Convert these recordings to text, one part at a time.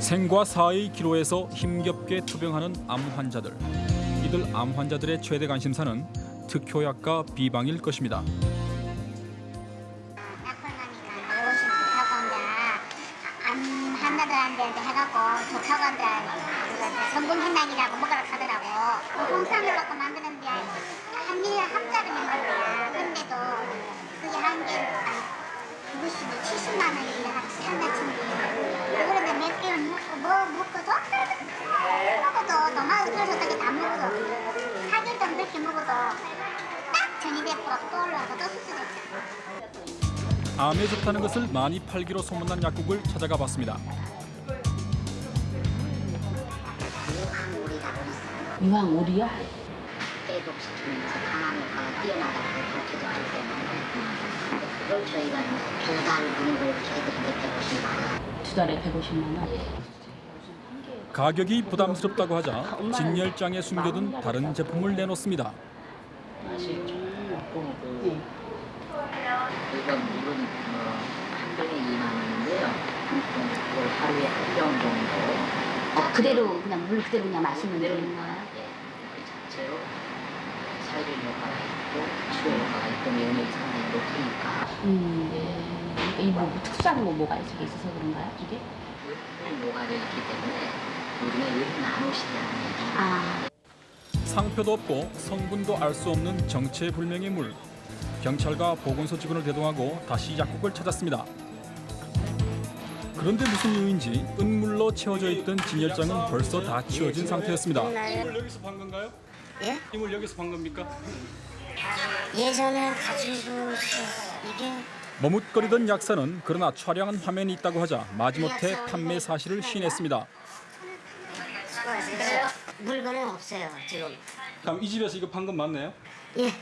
생과 사의 기로에서 힘겹게 투병하는 암 환자들. 이들 암 환자들의 최대 관심사는 특효약과 비방일 것입니다. 한 개 그것이 70만 원이나 한다친데 그런데 몇 개월 먹고 뭐 먹고도 먹어도 수 없게 다 먹어. 4개월 동안 그렇게 먹어도 딱 전이 됐고 또 수술했죠. 암에 좋다는 것을 많이 팔기로 소문난 약국을 찾아가 봤습니다. 유황 오리요? 회복시키면서 강한 효과가 뛰어나다고 밝혀졌기 때문에 그걸 저희가 두달 분입을 저희들한테 150만 원 두 달에 150만 원. 가격이 부담스럽다고 하자 진열장에 숨겨둔 다른 제품을 내놓습니다. 네. 이건 어, 한 병에 2만 원인데요. 그걸 하루에 한 병 정도 어, 그대로 그냥 물 그대로 그냥 마시면 그대로 되는 거예요? 예, 그 자체로 살균 효과가 있 있고 면역이 상당히 높으니까 음. 이뭐 특수한 뭐 뭐가 있어 있어서 그런가요? 이게? 녹아져 있기 때문에 우리가 왜 나누시냐는 얘기. 아. 상표도 없고 성분도 알 수 없는 정체불명의 물. 경찰과 보건소 직원을 대동하고 다시 약국을 찾았습니다. 그런데 무슨 이유인지 은물로 채워져 있던 진열장은 벌써 다 치워진 상태였습니다. 이물 여기서 판 건가요? 예? 이물 여기서 판 겁니까? 예전에 가지고 이게 머뭇거리던 약사는 그러나 촬영한 화면이 있다고 하자 마지못해 판매 사실을 시인했습니다. 수고하세요. 물건은 없어요 지금. 그럼 이 집에서 이거 판건 맞나요? 예.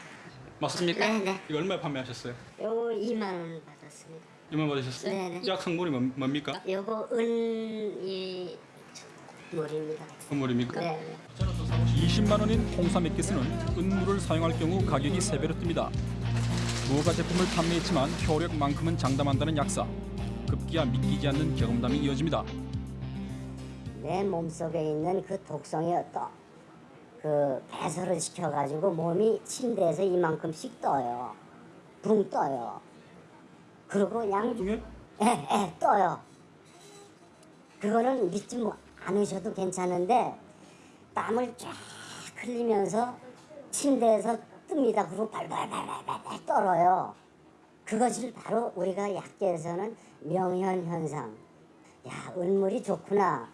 맞습니까? 네네. 이거 얼마에 판매하셨어요? 요거 2만 원 받았습니다. 얼마 받으셨어요? 네네. 약 성분이 뭡- 뭡니까? 요거 은이 물입니다. 선물입니까? 네. 20만 원인 홍삼 액기스는 은물을 사용할 경우 가격이 세배로 뜹니다. 무허가 제품을 판매했지만 효력만큼은 장담한다는 약사. 급기야 믿기지 않는 경험담이 이어집니다. 내 몸속에 있는 그 독성이 어떠 그 배설을 시켜가지고 몸이 침대에서 이만큼씩 떠요. 붕 떠요. 그리고 그냥 중에 에, 에, 떠요. 그거는 믿지 뭐 않으셔도 괜찮은데 땀을 쫙 흘리면서 침대에서 뜹니다. 그리고 발발발발발 떨어요. 그것을 바로 우리가 약계에서는 명현 현상. 야, 은물이 좋구나.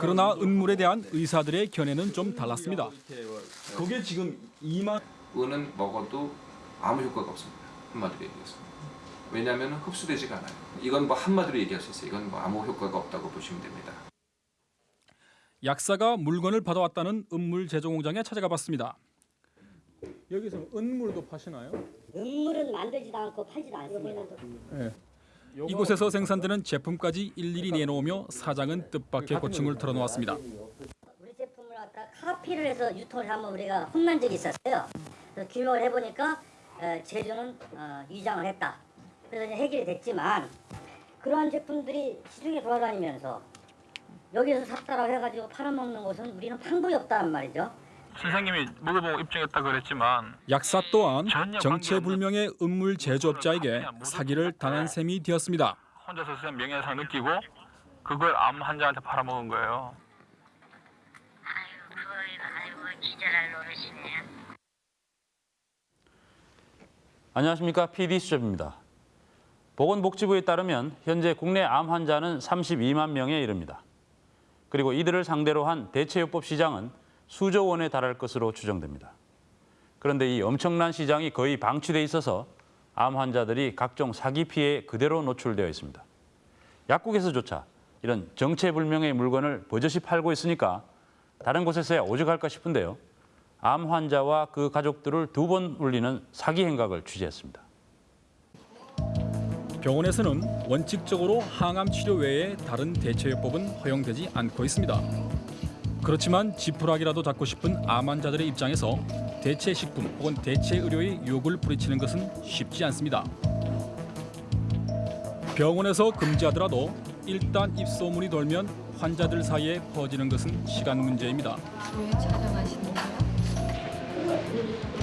그러나 은물에 대한 의사들의 견해는 좀 달랐습니다. 그게 지금 2만 은은 먹어도 아무 효과가 없습니다. 한마디로 얘기해서. 왜냐하면 흡수되지가 않아요. 이건 뭐 한마디로 얘기할 수 있어요. 이건 뭐 아무 효과가 없다고 보시면 됩니다. 약사가 물건을 받아왔다는 은물 제조 공장에 찾아가 봤습니다. 여기서 은물도 파시나요? 은물은 만들지도 않고 팔지도 않습니다. 이곳에서 생산되는 제품까지 일일이 내놓으며 사장은 뜻밖의 고충을 털어놓았습니다. 우리 제품을 갖다 카피를 해서 유통을 하면 우리가 혼난 적이 있었어요. 규명을 해보니까 어, 제조는 어, 위장을 했다. 그래서 해결이 됐지만 그러한 제품들이 시중에 돌아다니면서 여기서 샀다라고 해가지고 팔아먹는 곳은 우리는 방법이 없다는 말이죠. 선생님이 먹어보고 입증했다 그랬지만 약사 또한 정체불명의 은물 제조업자에게 사기를 당한 셈이 되었습니다. 혼자서 명예훼손 느끼고 그걸 암 환자한테 팔아먹은 거예요. 안녕하십니까 PD 수첩입니다. 보건복지부에 따르면 현재 국내 암 환자는 32만 명에 이릅니다. 그리고 이들을 상대로 한 대체요법 시장은 수조 원에 달할 것으로 추정됩니다. 그런데 이 엄청난 시장이 거의 방치돼 있어서 암 환자들이 각종 사기 피해에 그대로 노출되어 있습니다. 약국에서조차 이런 정체불명의 물건을 버젓이 팔고 있으니까 다른 곳에서야 오죽할까 싶은데요. 암 환자와 그 가족들을 두 번 울리는 사기 행각을 취재했습니다. 병원에서는 원칙적으로 항암 치료 외에 다른 대체요법은 허용되지 않고 있습니다. 그렇지만 지푸라기라도 잡고 싶은 암 환자들의 입장에서 대체 식품 혹은 대체 의료의 유혹을 부리치는 것은 쉽지 않습니다. 병원에서 금지하더라도 일단 입소문이 돌면 환자들 사이에 퍼지는 것은 시간 문제입니다. 왜 촬영하시는 거예요?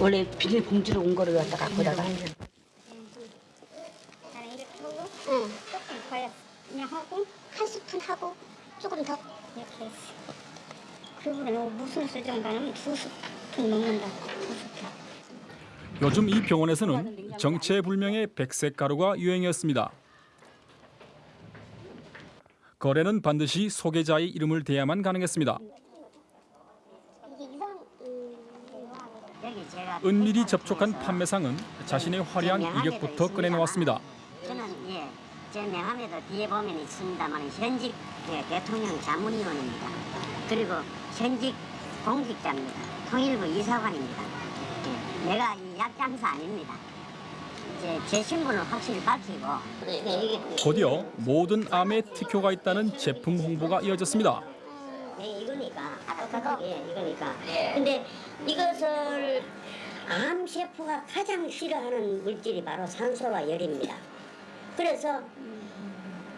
원래 비닐 봉지로 온 거를 갖다 갖고다가 나는 이렇게 하고 조금 더 그냥 하고 한 스푼 하고 조금 더 이렇게 했어. 그분은 무슨 수정가는 두 스푼 먹는다. 두 스푼. 요즘 이 병원에서는 정체불명의 백색 가루가 유행이었습니다. 거래는 반드시 소개자의 이름을 대야만 가능했습니다. 이게 이상 음, 여기 제가 은밀히 접촉한 판매상은 자신의 화려한 이력부터 꺼내놓았습니다. 저는 예, 제 명함에도 뒤에 보면 있습니다만 현직 예, 대통령 자문위원입니다. 그리고 현직 공직자입니다. 통일부 이사관입니다. 예, 내가 이 약장사 아닙니다. 제, 제 신분을 확실히 밝히고 네, 이게 곧이어 모든 암에 특효가 있다는 제품 홍보가 이어졌습니다. 네, 이거니까 똑같은 게 이거니까. 근데 이것을 암 세포가 가장 싫어하는 물질이 바로 산소와 열입니다. 그래서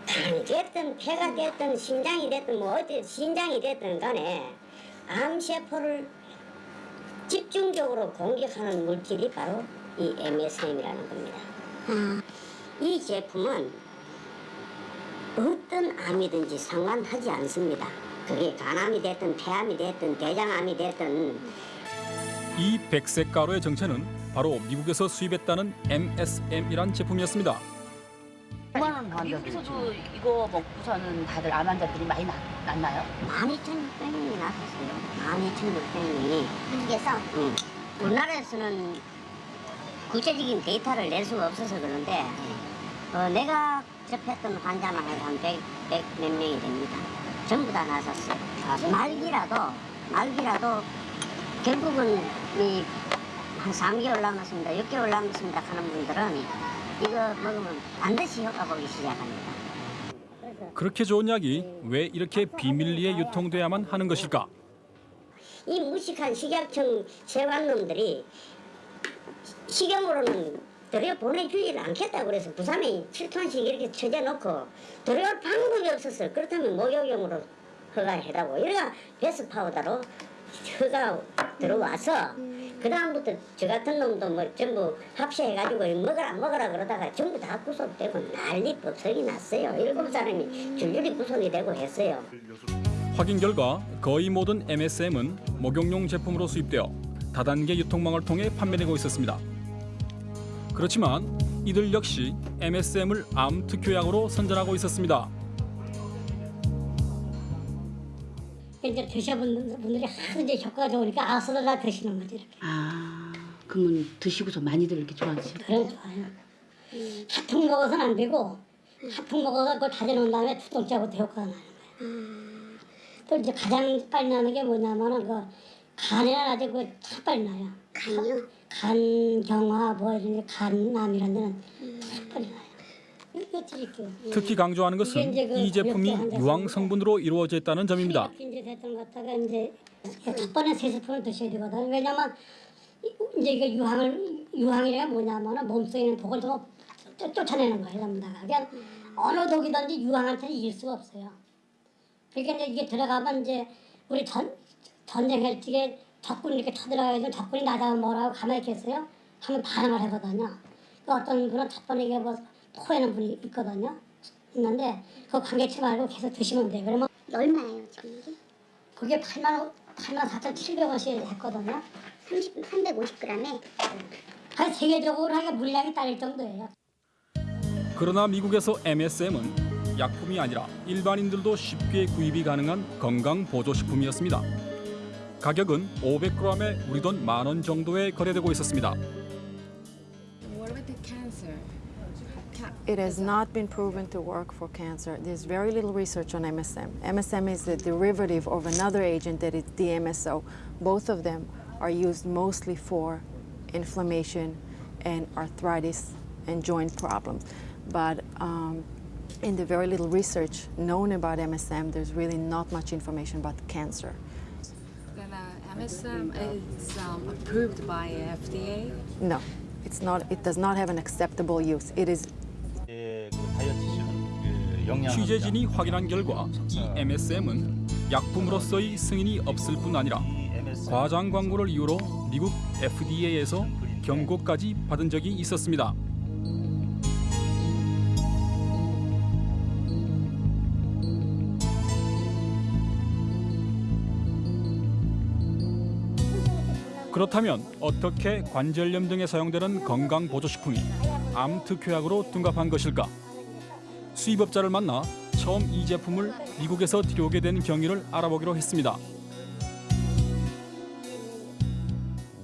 간이 됐든 폐가 됐든 심장이 됐든 뭐 어디 신장이 됐든 간에 암 세포를 집중적으로 공격하는 물질이 바로 이 MSM이라는 겁니다. 이 제품은 어떤 암이든지 상관하지 않습니다. 그게 간암이 됐든 폐암이 됐든 대장암이 됐든 이 백색 가루의 정체는 바로 미국에서 수입했다는 MSM이란 제품이었습니다. 미국에서도 이거 먹고서는 다들 암 환자들이 많이 나, 났나요? 12,600명이 나섰어요. 12,600명이. 미국에서 음. 우리나라에서는 구체적인 데이터를 낼 수가 없어서 그런데 어, 내가 접했던 환자만 해도 한 100, 100 몇 명이 됩니다. 전부 다 나섰어요. 아, 말기라도 말기라도 결국은 이한 3개월 남았습니다. 6개월 남았습니다 하는 분들은 이거 먹으면 반드시 효과 보기 시작합니다. 그렇게 좋은 약이 왜 이렇게 비밀리에 유통돼야만 하는 것일까? 이 무식한 식약청 세관놈들이 식용으로는 들여 보내주지를 않겠다고 그래서 부산에 7톤씩 이렇게 쳐져놓고 들여올 방법이 없었어요. 그렇다면 목욕용으로 허가해다고 이래가 베스 파우더로 허가 들어와서 그 다음부터 저 같은 놈도 뭐 전부 합체해가지고 먹어라 먹어라 그러다가 전부 다 구속되고 난리 법석이 났어요. 일곱 사람이 줄줄이 구속이 되고 했어요. 확인 결과 거의 모든 MSM은 목욕용 제품으로 수입되어 다단계 유통망을 통해 판매되고 있었습니다. 그렇지만 이들 역시 MSM을 암 특효약으로 선전하고 있었습니다. 이제 드셔본 분들이 하도 이제 효과가 좋으니까 아서도 다 드시는 거지 이렇게. 아, 그러면 드시고서 많이들 이렇게 좋아하시죠? 그래 좋아요. 한통 먹어서는 안 되고 한통 먹어서 그걸 다져놓은 다음에 두 통째부터 효과가 나는 거야. 또 이제 가장 빨리 나는 게 뭐냐면은 그 간에는 아주 그참 빨리 나요. 간이요? 간 경화 뭐 이런 간암이라는 데는 참 빨리 나요. 이거. 특히 강조하는 것은 그이 제품이 가볍게 유황 성분으로 이루어져 있다는 점입니다. 이제 됐던 것 갖다가 이제 첫 번에 세 스푼을 드셔야 되거든. 왜냐면 이- 이제 이게 유황을 유황이가 뭐냐면은 몸속에 있는 독을 좀 쫓- 쫓아내는 거예요, 전부 다. 그냥 어느 독이든지 유황한테는 이길 수가 없어요. 그러니까 이제 이게 들어가면 이제 우리 전 전쟁할 적에 적군 이렇게 쳐들어가서 적군이 나가면 뭐라고 가만히 있겠어요? 하면 반응을 하거든요. 그 어떤 분은 첫 번에 이게 뭐 토하는 분이 있거든요. 있는데 그거 관계치 말고 계속 드시면 돼요. 그러면 얼마예요 지금 이게? 그게 8만 8만 4,700원씩 했거든요. 30, 350g에 한 세계적으로 하게 물량이 딸릴 정도예요. 그러나 미국에서 MSM은 약품이 아니라 일반인들도 쉽게 구입이 가능한 건강 보조식품이었습니다. 가격은 500g에 우리 돈 만 원 정도에 거래되고 있었습니다. It has not been proven to work for cancer. There's very little research on MSM. MSM is a derivative of another agent that is DMSO. Both of them are used mostly for inflammation and arthritis and joint problems. But um, in the very little research known about MSM, there's really not much information about cancer. Then uh, MSM is um, approved by FDA. No, it's not. It does not have an acceptable use. It is 취재진이 확인한 결과 이 MSM은 약품으로서의 승인이 없을 뿐 아니라 과장 광고를 이유로 미국 FDA에서 경고까지 받은 적이 있었습니다. 그렇다면 어떻게 관절염 등에 사용되는 건강보조식품이 암 특효약으로 둔갑한 것일까? 수입업자를 만나 처음 이 제품을 미국에서 들여오게 된 경위를 알아보기로 했습니다.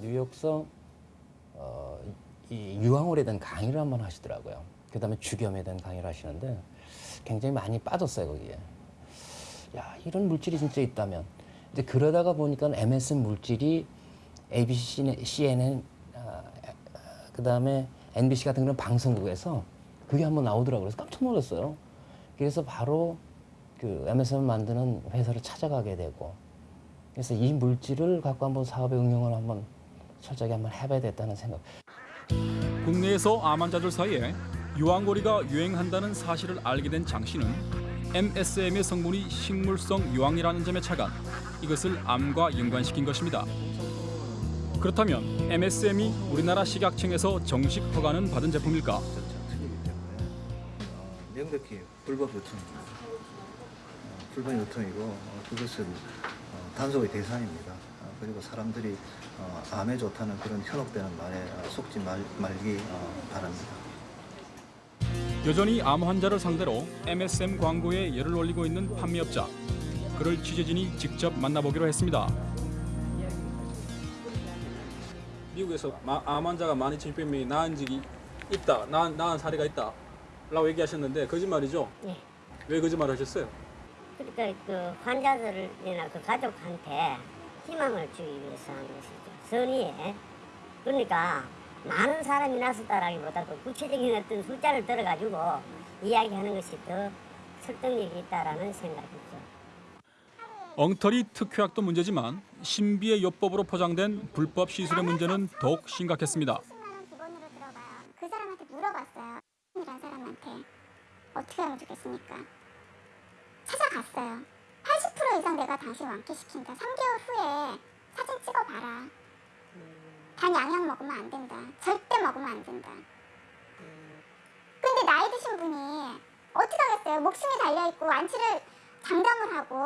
뉴욕서 어, 이 유황홀에 대한 강의를 한 번 하시더라고요. 그다음에 주겸에 대한 강의를 하시는데 굉장히 많이 빠졌어요 거기에. 야 이런 물질이 진짜 있다면. 이제 그러다가 보니까 MSM 물질이 ABC, CNN, 아, 그다음에 NBC 같은 그런 방송국에서 그게 한번 나오더라고요. 그래서 깜짝 놀랐어요. 그래서 바로 그 MSM 만드는 회사를 찾아가게 되고 그래서 이 물질을 갖고 한번 사업에 응용을 한번 철저하게 한번 해봐야 겠다는 생각. 국내에서 암 환자들 사이에 유황고리가 유행한다는 사실을 알게 된 장 씨는 MSM의 성분이 식물성 유황이라는 점에 착안 이것을 암과 연관시킨 것입니다. 그렇다면 MSM이 우리나라 식약청에서 정식 허가는 받은 제품일까? 명백히 불법 유통입니다. 어, 불법 유통이고 어, 그것은 어, 단속의 대상입니다. 어, 그리고 사람들이 어, 암에 좋다는 그런 현혹되는 말에 어, 속지 말, 말기 어, 바랍니다. 여전히 암 환자를 상대로 MSM 광고에 열을 올리고 있는 판매업자. 그를 취재진이 직접 만나보기로 했습니다. 미국에서 암 환자가 12,600명이 나은 적이 있다, 나은, 나은 사례가 있다 라고 얘기하셨는데 거짓말이죠? 예. 왜 거짓말 하셨어요? 그러니까 그 환자들이나 그 가족한테 희망을 주기 위해서 하는 것이죠. 선의에. 그러니까 많은 사람이 났었다라기보다 그 구체적인 어떤 숫자를 들어가지고 이야기하는 것이 더 설득력이 있다라는 생각이죠. 엉터리 특효약도 문제지만 신비의 요법으로 포장된 불법 시술의 문제는 더욱 심각했습니다. 기본으로 들어봐요. 그 사람한테 물어봤어요. 이란 사람한테 어떻게 하면 좋겠습니까? 찾아갔어요. 80% 이상 내가 다시 완쾌시킨다. 3개월 후에 사진 찍어봐라. 단 양약 먹으면 안 된다. 절대 먹으면 안 된다. 근데 나이 드신 분이 어떻게 하겠어요? 목숨이 달려있고 완치를 장담을 하고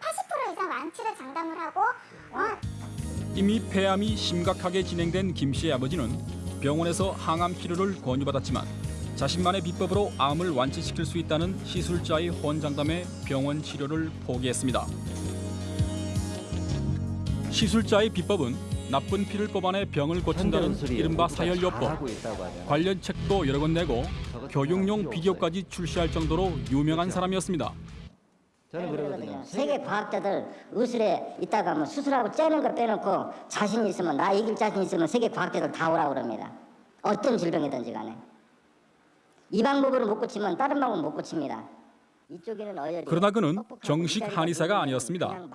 80% 이상 완치를 장담을 하고 어, 이미 폐암이 심각하게 진행된 김 씨의 아버지는 병원에서 항암 치료를 권유받았지만 자신만의 비법으로 암을 완치시킬 수 있다는 시술자의 혼장담에 병원 치료를 포기했습니다. 시술자의 비법은 나쁜 피를 뽑아내 병을 고친다는 이른바 사열요법. 관련 책도 여러 권 내고 교육용 비디오까지 출시할 정도로 유명한 사람이었습니다. 저는 그러거든요. 세계 과학자들 의술에 있다가 뭐 수술하고 째는 거 빼놓고 자신 있으면 나 이길 자신 있으면 세계 과학자들 다 오라고 그럽니다. 어떤 질병이든지 간에. 이 방법으로 못 고치면 다른 방법은 못 고칩니다. 그러나 그는 정식 한의사가 아니었습니다.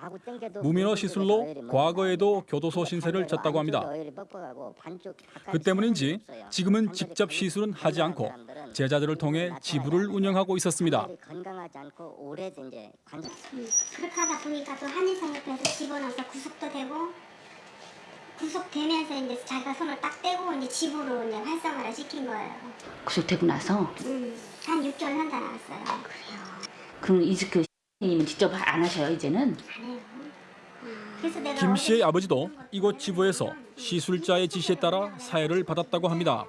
무민호 시술로 과거에도 교도소 신세를 졌다고 합니다. 그 때문인지 지금은 직접 시술은 하지 않고 제자들을 통해 지부를 운영하고 있었습니다. 건강하지 않고 오래 이제 관절 그렇게 하다 보니까 또 한의사협회에서 집어넣어서 구속도 되고 구속되면서 이제 자기가 손을 딱 떼고 이제 집으로 이제 활성화를 시킨 거예요. 구속되고 나서 음, 한 6개월 한다 나왔어요. 그럼 이그 님은 직접 안 하셔요 이제는? 안 해요. 그래서 내가 김 씨의 아버지도 이곳 지부에서 시술자의 지시에 따라 사회를 받았다고 합니다.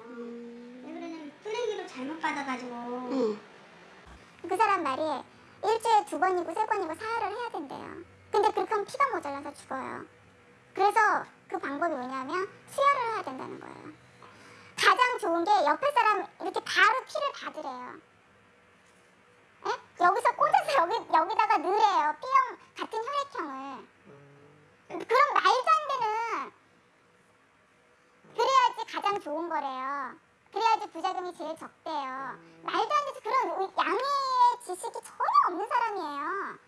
쓰레기로 잘못 받아가지고 그 사람 말이 일주일에 두 번이고 세 번이고 사혈을 해야 된대요. 근데 그렇게 하면 피가 모자라서 죽어요. 그래서 그 방법이 뭐냐면 수혈을 해야 된다는 거예요. 가장 좋은 게 옆에 사람 이렇게 바로 피를 받으래요. 에? 여기서 꽂아서 여기, 여기다가 넣으래요. B형 같은 혈액형을. 그럼 말도 안 되는 그래야지 가장 좋은 거래요. 그래야지 부작용이 제일 적대요. 말도 안 되지 그런 양의 지식이 전혀 없는 사람이에요.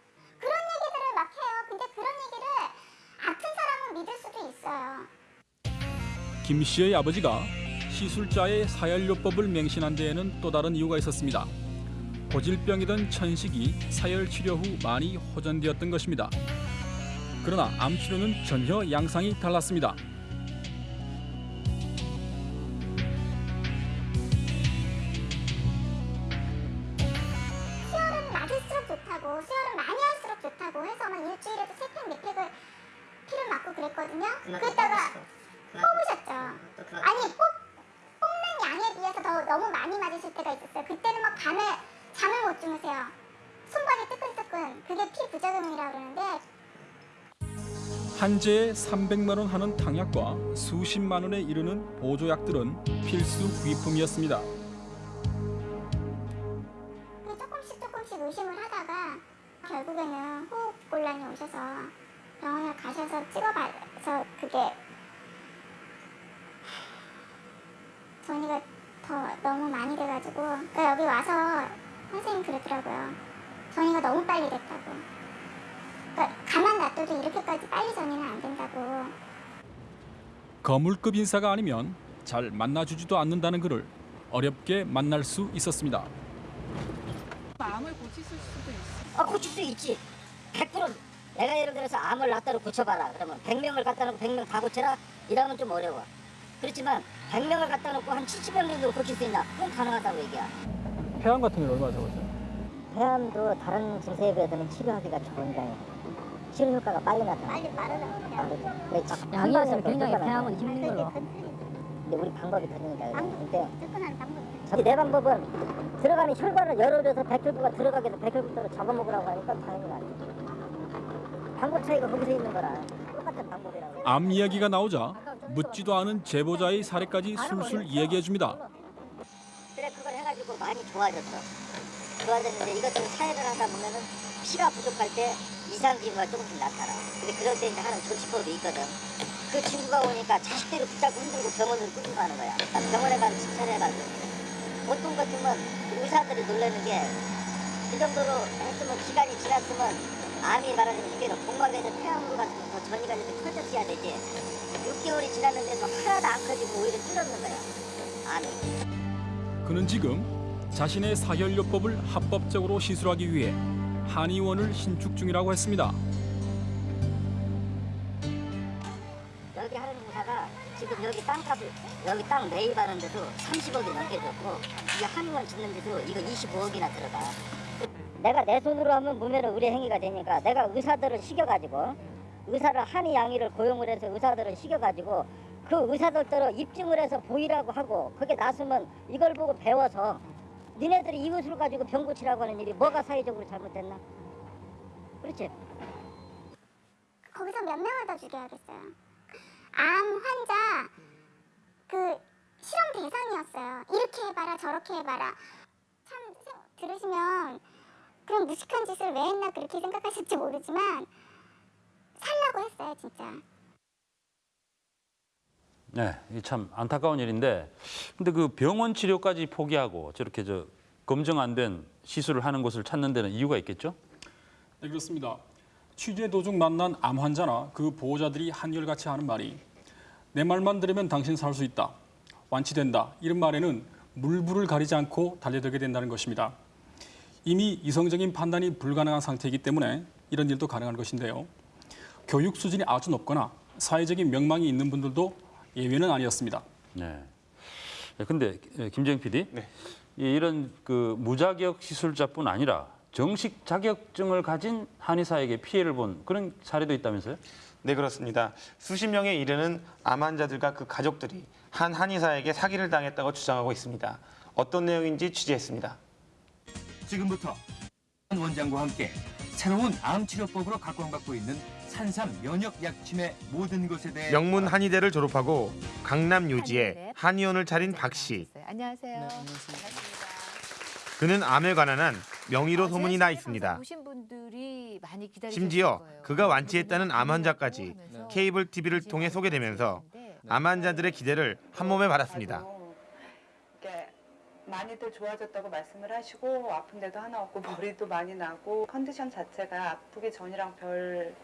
그런 얘기들을 막 해요. 근데 그런 얘기를 믿을 수도 있어요. 김 씨의 아버지가 시술자의 사열요법을 맹신한 데에는 또 다른 이유가 있었습니다. 고질병이던 천식이 사열 치료 후 많이 호전되었던 것입니다. 그러나 암 치료는 전혀 양상이 달랐습니다. 한 재에 300만 원 하는 탕약과 수십만 원에 이르는 보조약들은 필수 구입품이었습니다. 거물급 인사가 아니면 잘 만나주지도 않는다는 그를 어렵게 만날 수 있었습니다. 암을 고치실 수도 있어. 아 고칠 수 있지. 100% 내가 예를 들어서 암을 낫다로 고쳐봐라. 그러면 100명을 갖다 놓고 100명 다 고쳐라. 이러면 좀 어려워. 그렇지만 100명을 갖다 놓고 한 70명 정도 고칠 수 있나? 그건 가능하다고 얘기야. 폐암 같은 건 얼마나 잡았어요? 폐암도 다른 증세에 비해서는 치료하기가 좋은데 치료 효과가 빨리 나타나. 빨리 빠르다. 약이어서 굉장히 폐암은 힘든 걸로. 근데 우리 방법이 다르니까. 근데 접근하는 방법이 저기 내 방법은 들어가는 혈관을 열어줘서 백혈구가 들어가게 해서 백혈구를 잡아먹으라고 하니까 당연히 안 돼. 방법 차이가 거기서 있는 거라. 똑같은 방법이라고. 암 이야기가 나오자 묻지도 않은 제보자의 사례까지 술술 이야기해 줍니다. 그래 그걸 해가지고 많이 좋아졌어. 좋아졌는데 이것들을 사회를 하다 보면은 피가 부족할 때 이상 징후가 조금씩 나타나. 근데 그럴 때 이제 하는 조치법이 있거든. 그 친구가 오니까 자식대로 붙잡고 흔들고 병원을 끌고 가는 거야. 병원에 가서 칭찬해가지고. 보통 같으면 의사들이 놀라는 게 그 정도로 했으면 기간이 지났으면 암이 말하자면 이게 복막에서 폐암으로 갔으면 더 전이가 이렇게 커졌어야 되지. 6개월이 지났는데도 하나도 안 커지고 오히려 줄었는 거야. 암이. 그는 지금 자신의 사혈요법을 합법적으로 시술하기 위해 한의원을 신축 중이라고 했습니다. 여기 회사가 지금 여기 땅값을 여기 땅 매입하는 데도 30억이 넘게 줬고 이 한의원 짓는 데도 이거 25억이나 들어가. 내가 내 손으로 하면 무면허 의뢰 행위가 되니까 내가 의사들을 시켜가지고 의사를 한의 양의를 고용을 해서 의사들을 시켜가지고 그 의사들대로 입증을 해서 보이라고 하고 그게 나서면 이걸 보고 배워서 니네들이 이것을 가지고 병 고치라고 하는 일이 뭐가 사회적으로 잘못됐나? 그렇지? 거기서 몇 명을 더 죽여야겠어요. 암 환자 그 실험 대상이었어요. 이렇게 해봐라 저렇게 해봐라. 참 생- 들으시면 그런 무식한 짓을 왜 했나 그렇게 생각하실지 모르지만 살라고 했어요 진짜. 네, 이참 안타까운 일인데, 근데 그 병원 치료까지 포기하고 저렇게 저 검증 안 된 시술을 하는 곳을 찾는 데는 이유가 있겠죠? 네, 그렇습니다. 취재 도중 만난 암 환자나 그 보호자들이 한결같이 하는 말이 내 말만 들으면 당신 살 수 있다, 완치된다 이런 말에는 물불을 가리지 않고 달려들게 된다는 것입니다. 이미 이성적인 판단이 불가능한 상태이기 때문에 이런 일도 가능한 것인데요. 교육 수준이 아주 높거나 사회적인 명망이 있는 분들도 예외는 아니었습니다. 네. 네, 근데 김재영 PD, 이 이런 그 무자격 시술자뿐 아니라 정식 자격증을 가진 한의사에게 피해를 본 그런 사례도 있다면서요? 네 그렇습니다. 수십 명에 이르는 암 환자들과 그 가족들이 한 한의사에게 사기를 당했다고 주장하고 있습니다. 어떤 내용인지 취재했습니다. 지금부터 원장과 함께 새로운 암 치료법으로 각광받고 있는 산삼 면역 약침의 모든 것에 대해 명문 한의대를 졸업하고 강남 요지에 한의원을 차린 박 씨. 안녕하세요. 그는 암에 관한 한 명의로 소문이 나 있습니다. 심지어. 그가 완치했다는 암 환자까지 케이블 TV를 통해 소개되면서 암 환자들의 기대를 한 몸에 받았습니다. 많이들 좋아졌다고 말씀을 하시고 아픈 데도 하나 없고 머리도 많이 나고 컨디션 자체가 아프기 전이랑 별,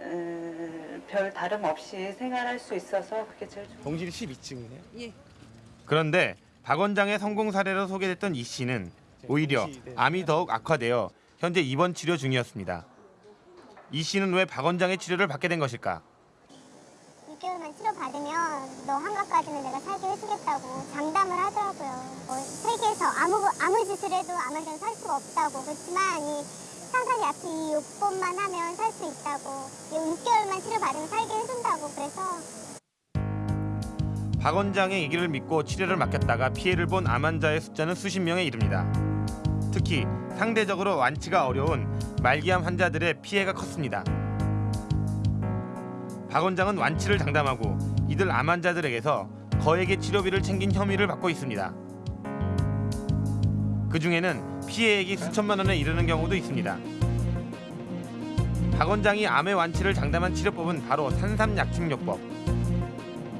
음, 별 다름 없이 생활할 수 있어서 그게 제일 좋 동실 12층이네요. 예. 그런데 박 원장의 성공 사례로 소개됐던 이 씨는 오히려 암이 더욱 악화되어 현재 입원 치료 중이었습니다. 이 씨는 왜 박 원장의 치료를 받게 된 것일까? 6개월만 치료받으면 너 한갑까지는 내가 살게 해주겠다고 장담을 하더라고요. 뭐 세계에서 아무, 아무 짓을 해도 아무한테는 살 수가 없다고. 그렇지만 이 산산 약수 이 요법만 하면 살 수 있다고. 이 6개월만 치료받으면 살게 해준다고. 그래서 박 원장의 얘기를 믿고 치료를 맡겼다가 피해를 본 암 환자의 숫자는 수십 명에 이릅니다. 특히 상대적으로 완치가 어려운 말기암 환자들의 피해가 컸습니다. 박 원장은 완치를 장담하고 이들 암 환자들에게서 거액의 치료비를 챙긴 혐의를 받고 있습니다. 그 중에는 피해액이 수천만 원에 이르는 경우도 있습니다. 박 원장이 암의 완치를 장담한 치료법은 바로 산삼약침요법.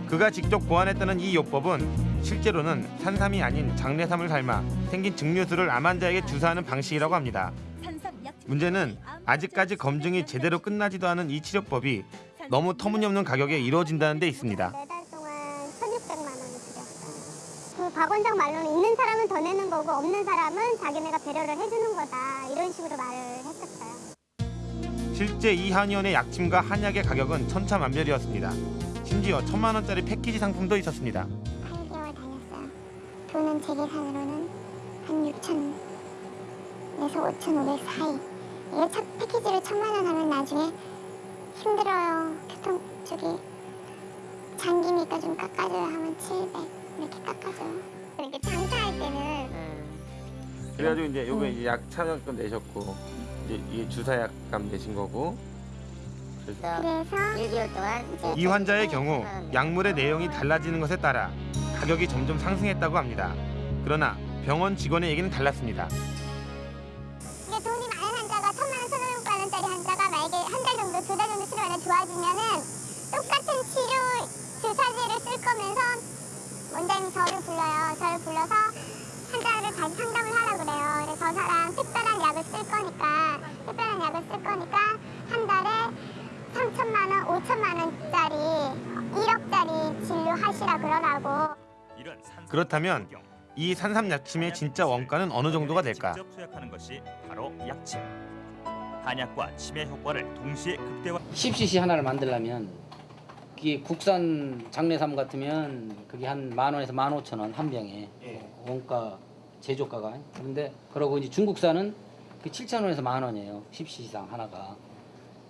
그가 직접 고안했다는 이 요법은 실제로는 산삼이 아닌 장내삼을 삶아 생긴 증류수를 암 환자에게 주사하는 방식이라고 합니다. 문제는 아직까지 검증이 제대로 끝나지도 않은 이 치료법이 너무 터무니없는 가격에 이루어진다는 데 있습니다. 매달 동안 1,600만 원을 들였어요. 그박 원장 말로는 있는 사람은 더 내는 거고 없는 사람은 자기네가 배려를 해주는 거다. 이런 식으로 말을 했었어요. 실제 이 한의원의 약침과 한약의 가격은 천차만별이었습니다. 심지어 천만 원짜리 패키지 상품도 있었습니다. 8개월 다녔어요. 돈은 제 계산으로는 한 6천에서 5,500 사이. 이거 첫 패키지로 천만 원 하면 나중에 힘들어요. 교통 쪽이 장기니까 좀 깎아줘요 하면 700 이렇게 깎아줘요. 이렇게 장사할 때는 그래가지고 이제 요거 이제 약 참여금 내셨고 이제 이게 주사약값 내신 거고 그래서 1개월 동안 이 환자의 경우 약물의 내용이 달라지는 것에 따라 가격이 점점 상승했다고 합니다. 그러나 병원 직원의 얘기는 달랐습니다. 이게 돈이 많은 환자가 천만 원, 천오백만 원짜리 환자가 만약에 한 달 정도, 두 달 정도 치료하다 좋아지면은 똑같은 치료 주사제를 쓸 거면서 원장님 저를 불러요. 저를 불러서 환자를 다시 상담을 하라고 그래요. 그래서 저 사람 특별한 약을 쓸 거니까 특별한 약을 쓸 거니까 한 달에 3천만 원, 5천만 원짜리 1억짜리 진료하시라 그러라고. 그렇다면 이 산삼 약침의 진짜 원가는 어느 정도가 될까? 직접 투약하는 것이 바로 약침. 한약과 치매 효과를 동시에 극대화. 10cc 하나를 만들려면 그게 국산 장내삼 같으면 그게 한 만 원에서 만 오천 원 한 병에. 원가 제조가가. 그런데 그러고 이제 중국산은 그 7천 원에서 만 원이에요. 10cc 이상 하나가.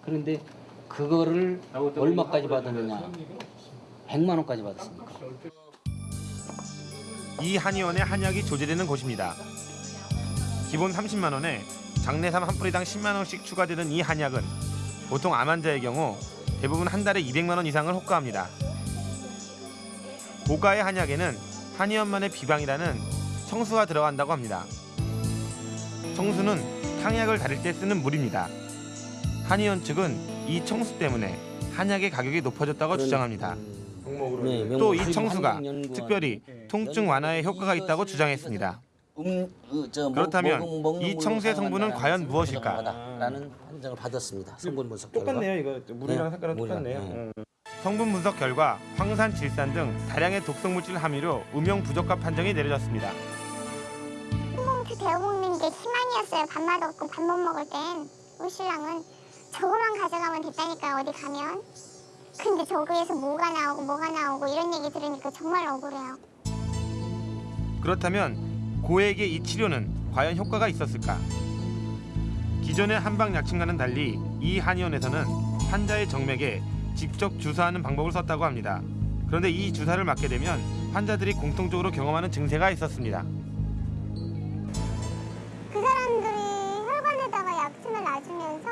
그런데 그거를 얼마까지 받았느냐. 100만 원까지 받았습니까? 이 한의원의 한약이 조제되는 곳입니다. 기본 30만 원에 장내삼 한 뿌리당 10만 원씩 추가되는 이 한약은 보통 암 환자의 경우 대부분 한 달에 200만 원 이상을 호가합니다. 고가의 한약에는 한의원만의 비방이라는 청수가 들어간다고 합니다. 청수는 탕약을 다릴 때 쓰는 물입니다. 한의원 측은 이 청수 때문에 한약의 가격이 높아졌다고 주장합니다. 또이 청수가 특별히 통증 완화에 효과가 있다고 주장했습니다. 그렇다면 이 청수의 성분은 과연 무엇일까? 라는 판정을 받았습니다. 성분 분석 똑같네요, 결과. 이거. 물이랑 색깔은 물이랑, 똑같네요. 네. 성분 분석 결과 황산, 질산 등 다량의 독성 물질 함유로 음용 부적합 판정이 내려졌습니다. 그 데워 먹는 게 희망이었어요. 밥맛 없고 밥 못 먹을 땐 우리 신랑은 저거만 가져가면 됐다니까 어디 가면. 근데 저거에서 뭐가 나오고 뭐가 나오고 이런 얘기 들으니까 정말 억울해요. 그렇다면 고액의 이 치료는 과연 효과가 있었을까? 기존의 한방 약침과는 달리 이 한의원에서는 환자의 정맥에 직접 주사하는 방법을 썼다고 합니다. 그런데 이 주사를 맞게 되면 환자들이 공통적으로 경험하는 증세가 있었습니다. 그 사람들이 혈관에다가 약침을 놔주면서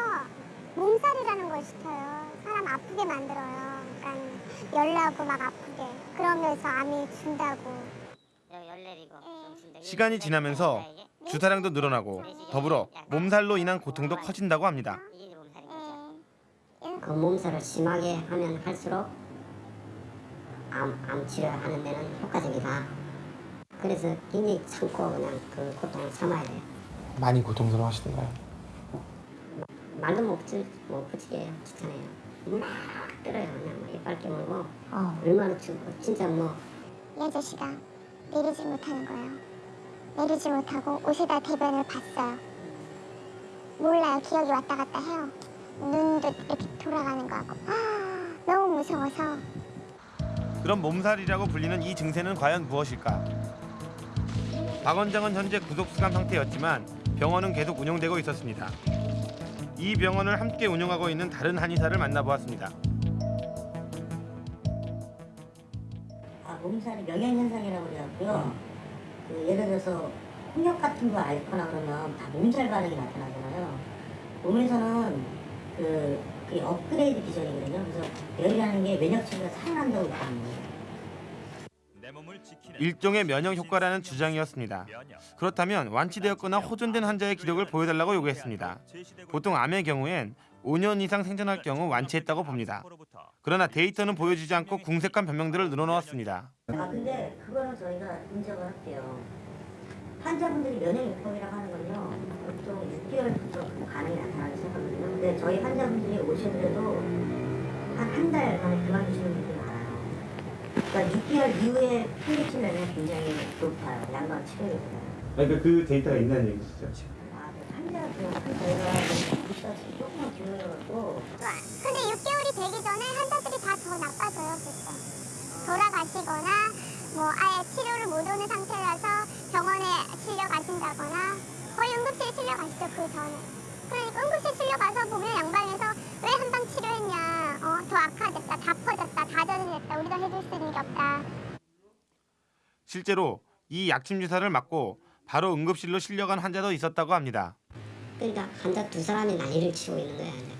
몸살이라는 걸 시켜요. 사람 아프게 만들어요. 그러니까 열나고 막 아프게. 그러면서 암이 준다고. 시간이 지나면서 주사량도 늘어나고 더불어 몸살로 인한 고통도 커진다고 합니다. 그 몸살을 심하게 하면 할수록 암, 암 치료하는 데는 효과적이다. 그래서 굉장히 참고 그냥 그 고통을 참아야 돼요. 많이 고통스러워하시던가요? 말도 못, 붙이, 못 붙이게 추천해요. 막 때려요. 그냥 막 이빨 깨물고 얼마나 추고 진짜 뭐 이 아저씨가 내리지 못하는 거예요. 내리지 못하고 옷에다 대변을 봤어요. 몰라요. 기억이 왔다 갔다 해요. 눈도 이렇게 돌아가는 거 같고 아, 너무 무서워서 그럼 몸살이라고 불리는 이 증세는 과연 무엇일까? 박 원장은 현재 구속 수감 상태였지만 병원은 계속 운영되고 있었습니다. 이 병원을 함께 운영하고 있는 다른 한의사를 만나보았습니다. 몸살이 명현현상이라고 그래갖고요. 그 예를 들어서 홍역 같은 거 앓거나 그러면 다 몸살 반응이 나타나잖아요. 몸에서는 그, 그게 업그레이드 기전이거든요. 그래서 열이라는 게 면역체계가 살아난다고 있거든요. 일종의 면역 효과라는 주장이었습니다. 그렇다면 완치되었거나 호전된 환자의 기록을 보여달라고 요구했습니다. 보통 암의 경우엔 5년 이상 생존할 경우 완치했다고 봅니다. 그러나 데이터는 보여주지 않고 궁색한 변명들을 늘어놓았습니다. 아 근데 그거는 저희가 인정을 할게요. 환자분들이 면역 요법이라고 하는 건요. 보통 6개월부터 그 반응이 나타나기 시작하거든요. 근데 저희 환자분들이 오시더라도 한 한 달 만에 그만두시는 분들이 많아요. 그러니까 6개월 이후에 플리치 면역이 굉장히 높아요. 양방 치료율보다. 그러니까 그 데이터가 있는 얘기시죠? 근데 6개월이 되기 전에 환자들이 다 더 나빠져요. 그래서 돌아가시거나 뭐 아예 치료를 못 오는 상태라서 병원에 실려 가신다거나 거의 응급실에 실려 가시죠 그 전에. 그러니까 응급실 실려 가서 보면 양방에서 왜 한방 치료했냐, 어, 더 악화됐다, 다 퍼졌다, 다 전이됐다, 우리가 해줄 수 있는 게 없다. 실제로 이 약침 주사를 맞고 바로 응급실로 실려간 환자도 있었다고 합니다. 그러니까 환자 두 사람이 난리를 치고 있는 거야. 이제.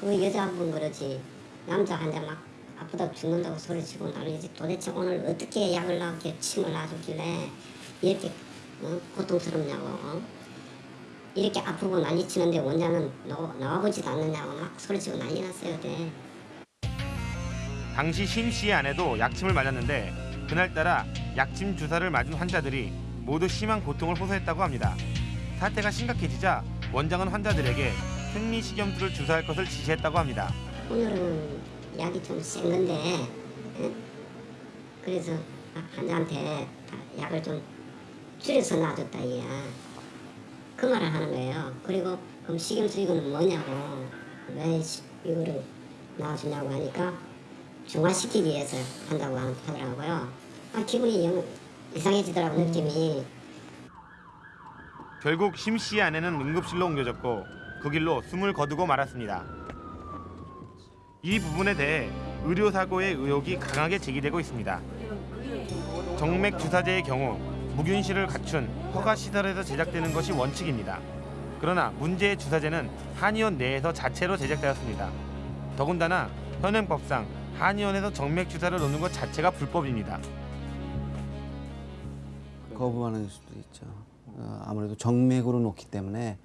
그 여자 한 분 그러지 남자 환자 막 아프다고 죽는다고 소리치고 난리지 도대체 오늘 어떻게 약을 나게 침을 놔주길래 이렇게 어? 고통스럽냐고 어? 이렇게 아프고 난리 치는데 원장은 나와, 나와보지도 않느냐고 막 소리치고 난리 났어요 그때. 당시 심 씨의 아내도 약침을 맞았는데 그날따라 약침 주사를 맞은 환자들이 모두 심한 고통을 호소했다고 합니다. 사태가 심각해지자 원장은 환자들에게 생리식염수를 주사할 것을 지시했다고 합니다. 오늘은 약이 좀 센 건데 응? 그래서 환자한테 약을 좀 줄여서 놔줬다 이야 그 말을 하는 거예요 그리고 그럼 식염수 이거는 뭐냐고 왜 시- 이거를 놔주냐고 하니까 중화시키기 위해서 한다고 하- 하더라고요 아 기분이 영 이상해지더라고 느낌이 결국 심 씨의 아내는 응급실로 옮겨졌고 그 길로 숨을 거두고 말았습니다. 이 부분에 대해 의료사고의 의혹이 강하게 제기되고 있습니다. 정맥 주사제의 경우 무균실을 갖춘 허가 시설에서 제작되는 것이 원칙입니다. 그러나 문제의 주사제는 한의원 내에서 자체로 제작되었습니다. 더군다나 현행법상 한의원에서 정맥 주사를 놓는 것 자체가 불법입니다. 거부하는 수도 있죠. 어, 아무래도 정맥으로 놓기 때문에